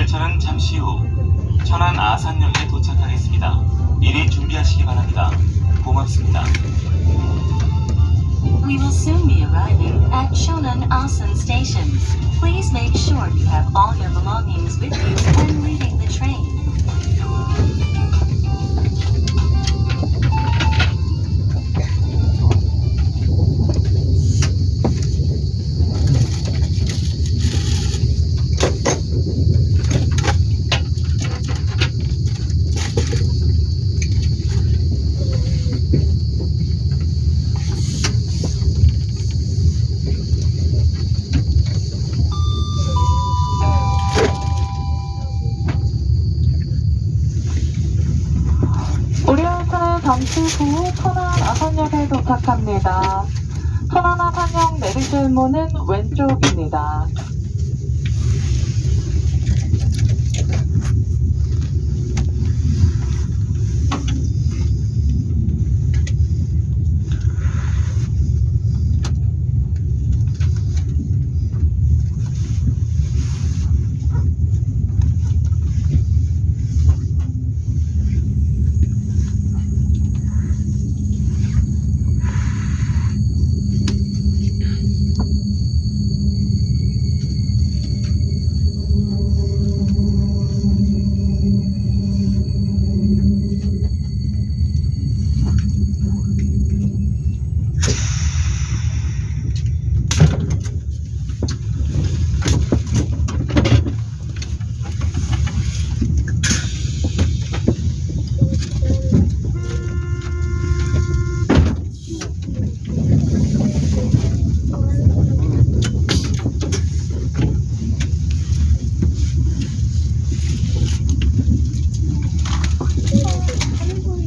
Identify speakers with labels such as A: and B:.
A: 열차는 잠시 후 천안 아산역에 도착하겠습니다. 미리 준비하시기 바랍니다. 고맙습니다.
B: We will soon be arriving at Shonan Asan Station. Please make sure you have all your belongings with you when leaving the train.
C: 잠시 후 천안 아산역에 도착합니다. 천안 아산역 내리실 문은 왼쪽입니다.